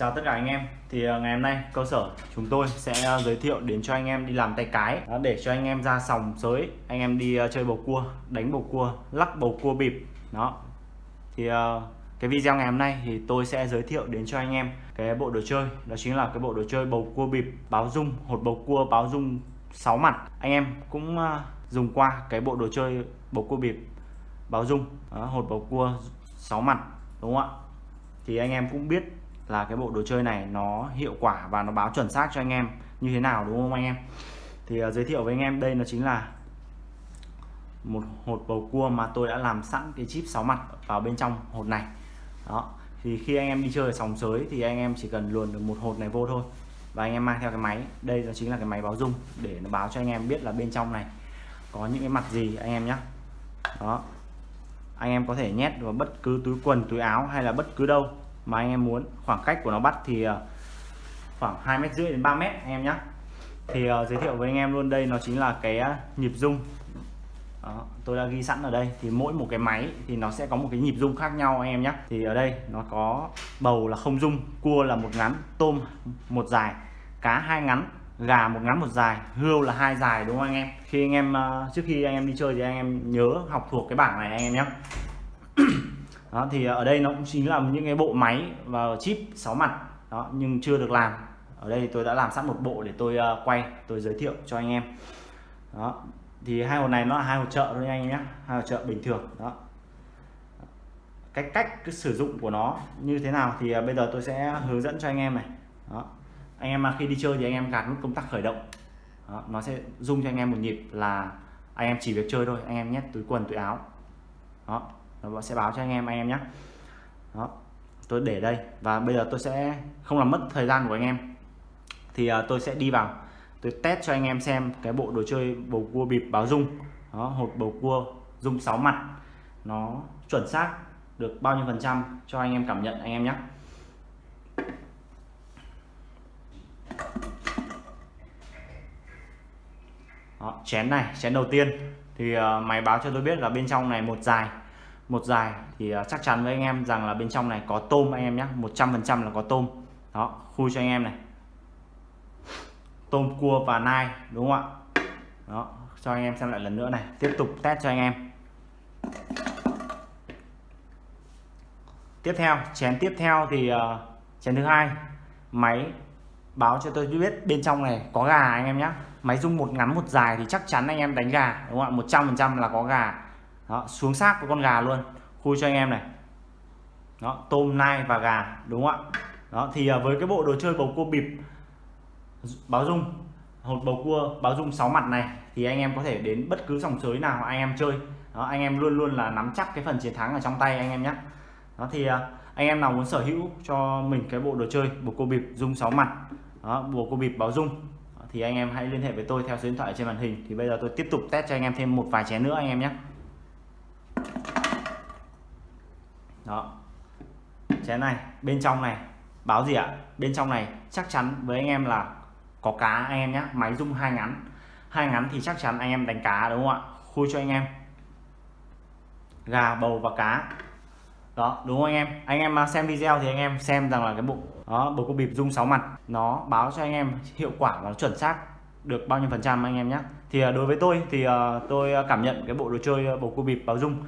Chào tất cả anh em. Thì à, ngày hôm nay cơ sở chúng tôi sẽ à, giới thiệu đến cho anh em đi làm tay cái. Để cho anh em ra sòng sới anh em đi à, chơi bầu cua đánh bầu cua lắc bầu cua bịp. Đó. Thì cái video ngày hôm nay thì tôi sẽ giới thiệu đến cho anh em cái bộ đồ chơi. Đó chính là cái bộ đồ chơi bầu cua bịp báo dung hột bầu cua báo dung 6 mặt. Anh em cũng dùng qua cái bộ đồ chơi bầu cua bịp báo dung đó, hột bầu cua 6 mặt đúng không ạ? Thì anh em cũng biết là cái bộ đồ chơi này nó hiệu quả và nó báo chuẩn xác cho anh em như thế nào đúng không anh em? Thì uh, giới thiệu với anh em đây nó chính là một hột bầu cua mà tôi đã làm sẵn cái chip 6 mặt vào bên trong hột này. Đó thì khi anh em đi chơi sòng sới thì anh em chỉ cần luồn được một hột này vô thôi và anh em mang theo cái máy. Đây nó chính là cái máy báo dung để nó báo cho anh em biết là bên trong này có những cái mặt gì anh em nhé đó anh em có thể nhét vào bất cứ túi quần túi áo hay là bất cứ đâu mà anh em muốn khoảng cách của nó bắt thì ờ, khoảng hai mét rưỡi đến 3 mét anh em nhé thì uh, giới thiệu với anh em luôn đây nó chính là cái uh, nhịp rung. Đó, tôi đã ghi sẵn ở đây. Thì mỗi một cái máy thì nó sẽ có một cái nhịp rung khác nhau anh em nhé thì ở đây nó có bầu là không rung cua là một ngắn tôm một dài cá hai ngắn gà một ngắn một dài hươu là hai dài đúng không anh em? Khi anh em uh, trước khi anh em đi chơi thì anh em nhớ học thuộc cái bảng này anh em nhé đó thì ở đây nó cũng chính là những cái bộ máy và chip 6 mặt. Đó nhưng chưa được làm. Ở đây tôi đã làm sẵn một bộ để tôi uh, quay tôi giới thiệu cho anh em. Đó thì hai hộp này nó là hai hộp trợ thôi anh em nhé. Hai hộp trợ bình thường. Đó. Cách cách cái sử dụng của nó như thế nào thì uh, bây giờ tôi sẽ hướng dẫn cho anh em này. Đó. Anh em mà khi đi chơi thì anh em gạt nút công tắc khởi động. Đó, nó sẽ rung cho anh em một nhịp là anh em chỉ việc chơi thôi anh em nhét túi quần túi áo. Đó nó sẽ báo cho anh em anh em nhé đó tôi để đây. Và bây giờ tôi sẽ không làm mất thời gian của anh em. Thì uh, tôi sẽ đi vào. Tôi test cho anh em xem cái bộ đồ chơi bầu cua bịp báo dung. Đó hột bầu cua dung 6 mặt. Nó chuẩn xác được bao nhiêu phần trăm cho anh em cảm nhận anh em nhé Đó, chén này chén đầu tiên. Thì uh, máy báo cho tôi biết là bên trong này một dài một dài thì ờ, chắc chắn với anh em rằng là bên trong này có tôm anh em nhé 100% là có tôm. Đó khui cho anh em này. Tôm cua và nai đúng không ạ? Đó cho anh em xem lại lần nữa này tiếp tục test cho anh em. Tiếp theo chén tiếp theo thì uh, chén thứ hai. Máy báo cho tôi biết bên trong này có gà anh em nhé máy rung một ngắn một dài thì chắc chắn anh em đánh gà đúng không ạ? Một trăm phần trăm là có gà đó, xuống xác của con gà luôn. Khui cho anh em này. Đó tôm nai và gà đúng không ạ? Đó thì à, với cái bộ đồ chơi bầu cua bịp báo dung hột bầu cua báo dung 6 mặt này thì anh em có thể đến bất cứ dòng sới nào anh em chơi. Đó anh em luôn luôn là nắm chắc cái phần chiến thắng ở trong tay anh em nhé. Đó thì à, anh em nào muốn sở hữu cho mình cái bộ đồ chơi bầu cua bịp dung 6 mặt đó bầu cua bịp báo dung thì anh em hãy liên hệ với tôi theo số điện thoại trên màn hình. Thì bây giờ tôi tiếp tục test cho anh em thêm một vài chén nữa anh em nhé. Đó. Chén này, bên trong này. Báo gì ạ? Bên trong này, chắc chắn với anh em là có cá anh em nhé máy rung hai ngắn. Hai ngắn thì chắc chắn anh em đánh cá, đúng không ạ? Khui cho anh em. Gà, bầu và cá. Đó, đúng không anh em? Anh em à, xem video thì anh em xem rằng là cái bộ, đó bộ có bịp rung sáu mặt. Nó báo cho anh em hiệu quả và nó chuẩn xác được bao nhiêu phần trăm anh em nhé thì à, đối với tôi thì à, tôi cảm nhận cái bộ đồ chơi bầu cua bịp báo rung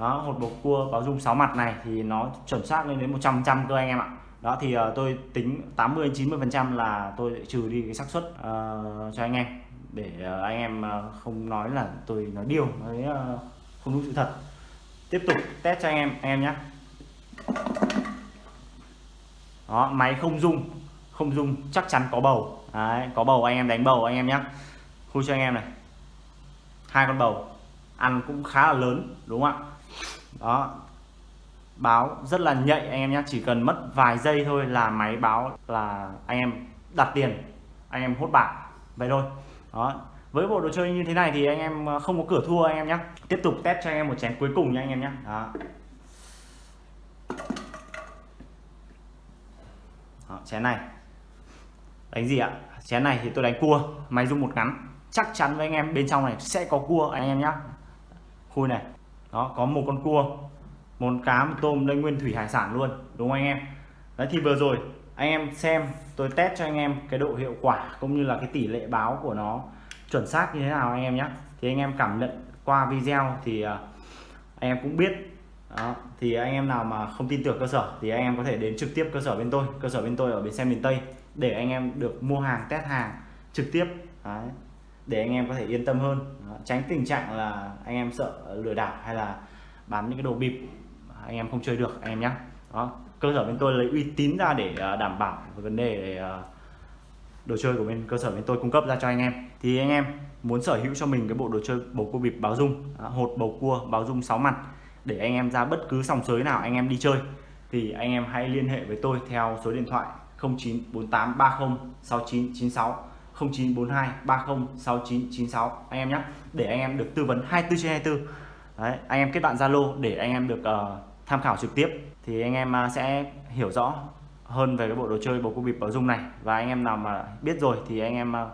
đó hột bầu cua báo dung 6 mặt này thì nó chuẩn xác lên đến 100 trăm cơ anh em ạ. Đó thì uh, tôi tính 80 90 phần trăm là tôi trừ đi cái xác suất uh, cho anh em. Để uh, anh em uh, không nói là tôi nói điều nói uh, không đúng sự thật. Tiếp tục test cho anh em anh em nhé đó máy không dung không dung chắc chắn có bầu. Đấy, có bầu anh em đánh bầu anh em nhé khui cho anh em này. Hai con bầu ăn cũng khá là lớn đúng không ạ? Đó. Báo rất là nhạy anh em nhé chỉ cần mất vài giây thôi là máy báo là anh em đặt tiền, anh em hốt bạc vậy thôi. Đó. Với bộ đồ chơi như thế này thì anh em ờ, không có cửa thua anh em nhé tiếp tục test cho anh em một chén cuối cùng nha anh em nhé đó. đó, chén này. Đánh gì ạ? Chén này thì tôi đánh cua, máy rung một ngắn. Chắc chắn với anh em bên trong này sẽ có cua anh em nhé khui này đó, có một con cua, một cá một tôm đây nguyên thủy hải sản luôn, đúng không anh em đấy, thì vừa rồi anh em xem, tôi test cho anh em cái độ hiệu quả cũng như là cái tỷ lệ báo của nó chuẩn xác như thế nào anh em nhé thì anh em cảm nhận qua video thì à, anh em cũng biết đó. thì anh em nào mà không tin tưởng cơ sở thì anh em có thể đến trực tiếp cơ sở bên tôi cơ sở bên tôi ở bến xe miền Tây để anh em được mua hàng, test hàng trực tiếp Đấy để anh em có thể yên tâm hơn. Đó. tránh tình trạng là anh em sợ lừa đảo hay là bán những cái đồ bịp anh em không chơi được, anh em nhé đó, cơ sở bên tôi lấy uy tín ra để à, đảm bảo vấn đề à, đồ chơi của bên, cơ sở bên tôi cung cấp ra cho anh em. Thì anh em muốn sở hữu cho mình cái bộ đồ chơi bầu cua bịp báo dung hột bầu cua báo dung 6 mặt để anh em ra bất cứ sòng sới nào anh em đi chơi, thì anh em hãy liên hệ với tôi theo số điện thoại 0948306996 0942 306996 anh em nhé để anh em được tư vấn 24 trên 24 Đấy, anh em kết bạn Zalo để anh em được uh, tham khảo trực tiếp. Thì anh em uh, sẽ hiểu rõ hơn về cái bộ đồ chơi bầu cua bịp báo dung này. Và anh em nào mà biết rồi thì anh em uh,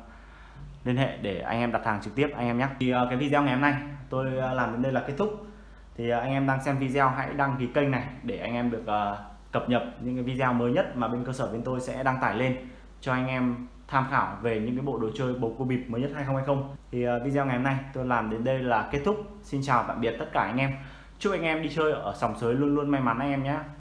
liên hệ để anh em đặt hàng trực tiếp anh em nhé. Thì uh, cái video ngày hôm nay tôi uh, làm đến đây là kết thúc. Thì uh, anh em đang xem video hãy đăng ký kênh này để anh em được uh, cập nhật những cái video mới nhất mà bên cơ sở bên tôi sẽ đăng tải lên cho anh em tham khảo về những cái bộ đồ chơi bầu cua bịp mới nhất 2020 thì ờ, video ngày hôm nay tôi làm đến đây là kết thúc. Xin chào tạm biệt tất cả anh em. Chúc anh em đi chơi ở sòng sới luôn luôn may mắn anh em nhé.